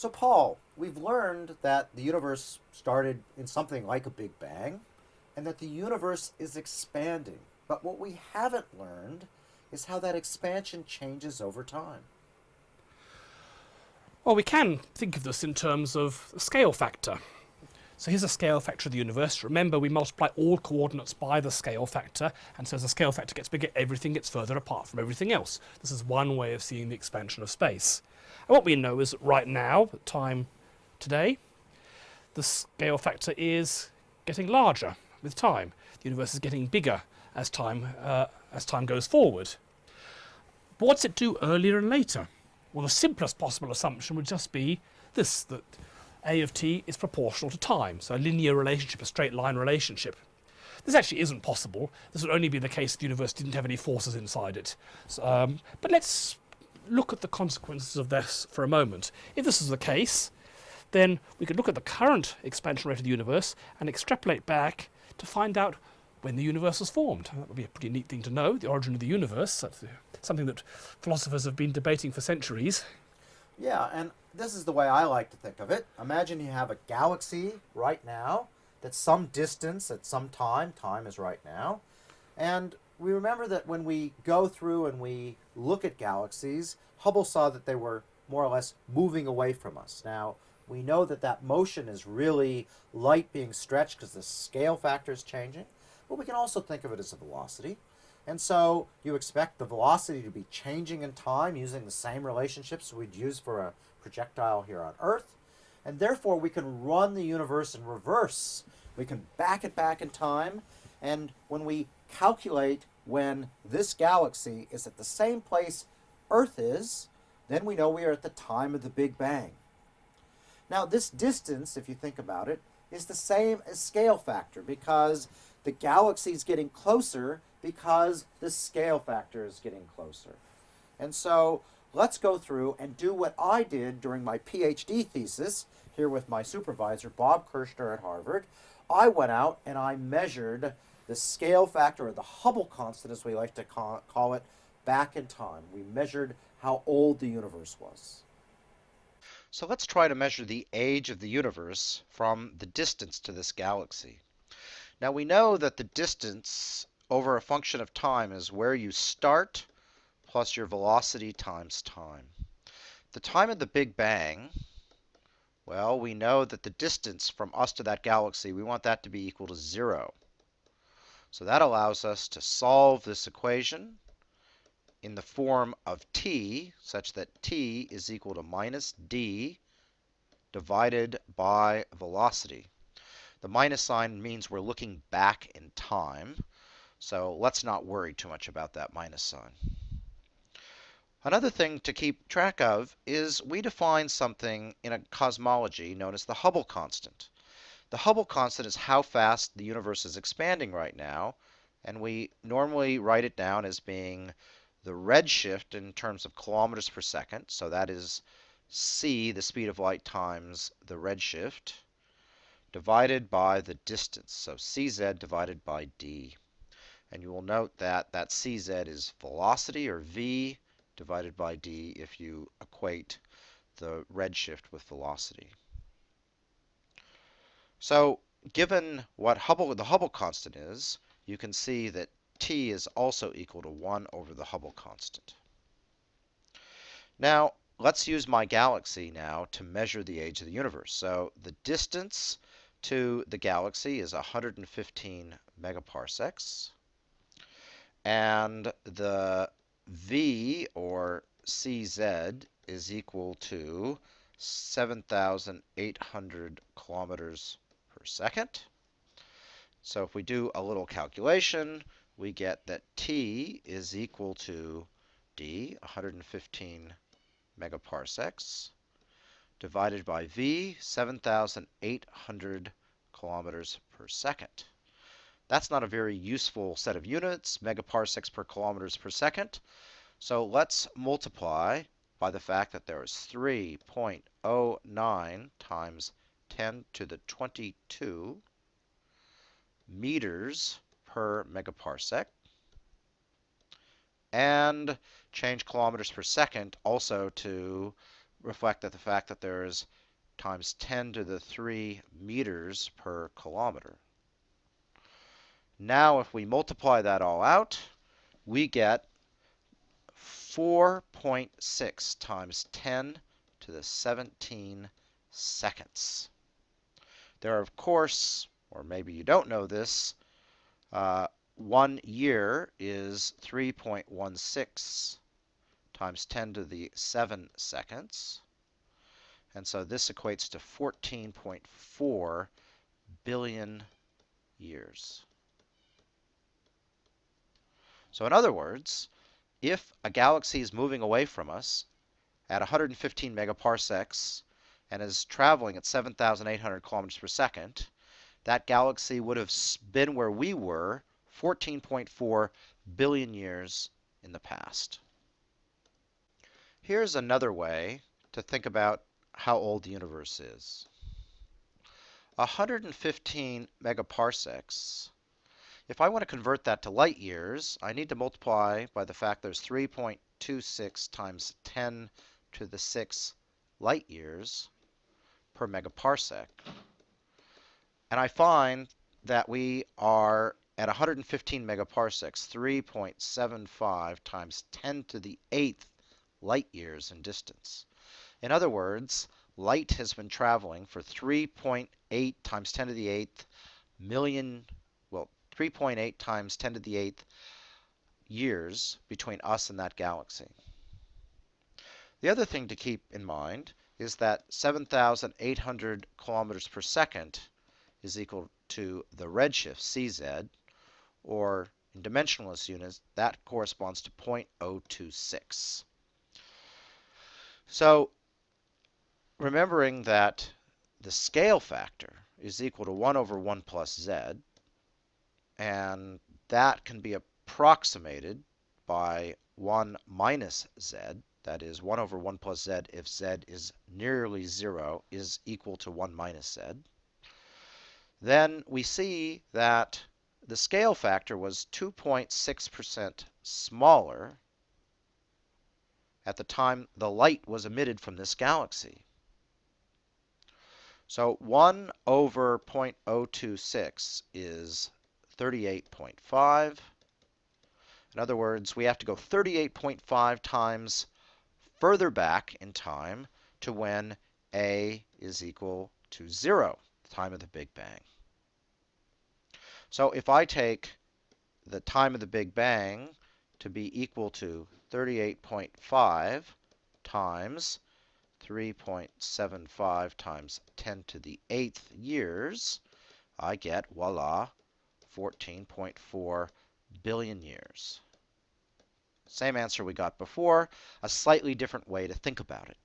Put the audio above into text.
So, Paul, we've learned that the universe started in something like a Big Bang and that the universe is expanding. But what we haven't learned is how that expansion changes over time. Well, we can think of this in terms of scale factor. So here's a scale factor of the universe. Remember, we multiply all coordinates by the scale factor, and so as the scale factor gets bigger, everything gets further apart from everything else. This is one way of seeing the expansion of space. And what we know is that right now, time today, the scale factor is getting larger with time. The universe is getting bigger as time, uh, as time goes forward. But what's it do earlier and later? Well, the simplest possible assumption would just be this, that a of t is proportional to time, so a linear relationship, a straight line relationship. This actually isn't possible. This would only be the case if the universe didn't have any forces inside it. So, um, but let's look at the consequences of this for a moment. If this is the case, then we could look at the current expansion rate of the universe and extrapolate back to find out when the universe was formed. That would be a pretty neat thing to know, the origin of the universe. That's something that philosophers have been debating for centuries. Yeah, and this is the way I like to think of it. Imagine you have a galaxy right now that's some distance at some time. Time is right now. And we remember that when we go through and we look at galaxies, Hubble saw that they were more or less moving away from us. Now, we know that that motion is really light being stretched because the scale factor is changing, but we can also think of it as a velocity. And so you expect the velocity to be changing in time using the same relationships we'd use for a projectile here on Earth. And therefore we can run the universe in reverse. We can back it back in time. And when we calculate when this galaxy is at the same place Earth is, then we know we are at the time of the Big Bang. Now this distance, if you think about it, is the same as scale factor because the galaxy is getting closer because the scale factor is getting closer. And so let's go through and do what I did during my PhD thesis here with my supervisor, Bob Kirshner at Harvard. I went out and I measured the scale factor, or the Hubble constant as we like to call it, back in time. We measured how old the universe was. So let's try to measure the age of the universe from the distance to this galaxy. Now we know that the distance over a function of time is where you start plus your velocity times time. The time of the Big Bang, well, we know that the distance from us to that galaxy, we want that to be equal to zero. So that allows us to solve this equation in the form of t, such that t is equal to minus d divided by velocity. The minus sign means we're looking back in time. So let's not worry too much about that minus sign. Another thing to keep track of is we define something in a cosmology known as the Hubble constant. The Hubble constant is how fast the universe is expanding right now, and we normally write it down as being the redshift in terms of kilometers per second, so that is c, the speed of light, times the redshift, divided by the distance, so cz divided by d. And you will note that that cz is velocity, or v, divided by d if you equate the redshift with velocity. So given what Hubble, the Hubble constant is, you can see that t is also equal to 1 over the Hubble constant. Now, let's use my galaxy now to measure the age of the universe. So the distance to the galaxy is 115 megaparsecs and the V or CZ is equal to 7,800 kilometers per second. So if we do a little calculation, we get that T is equal to D, 115 megaparsecs, divided by V, 7,800 kilometers per second. That's not a very useful set of units, megaparsecs per kilometers per second. So let's multiply by the fact that there is 3.09 times 10 to the 22 meters per megaparsec. And change kilometers per second also to reflect that the fact that there's times 10 to the 3 meters per kilometer. Now, if we multiply that all out, we get 4.6 times 10 to the 17 seconds. There are, of course, or maybe you don't know this, uh, one year is 3.16 times 10 to the 7 seconds. And so this equates to 14.4 billion years. So in other words, if a galaxy is moving away from us at 115 megaparsecs and is traveling at 7,800 kilometers per second, that galaxy would have been where we were 14.4 billion years in the past. Here's another way to think about how old the universe is. 115 megaparsecs if I want to convert that to light years, I need to multiply by the fact there's 3.26 times 10 to the 6 light years per megaparsec. And I find that we are at 115 megaparsecs, 3.75 times 10 to the 8th light years in distance. In other words, light has been traveling for 3.8 times 10 to the 8th million 3.8 times 10 to the 8th years between us and that galaxy. The other thing to keep in mind is that 7,800 kilometers per second is equal to the redshift CZ, or in dimensionless units, that corresponds to 0.026. So remembering that the scale factor is equal to 1 over 1 plus z, and that can be approximated by 1 minus z, that is 1 over 1 plus z if z is nearly 0 is equal to 1 minus z, then we see that the scale factor was 2.6% smaller at the time the light was emitted from this galaxy. So 1 over 0.026 is 38.5. In other words, we have to go 38.5 times further back in time to when A is equal to 0, the time of the Big Bang. So if I take the time of the Big Bang to be equal to 38.5 times 3.75 times 10 to the 8th years, I get, voila, 14.4 billion years. Same answer we got before, a slightly different way to think about it.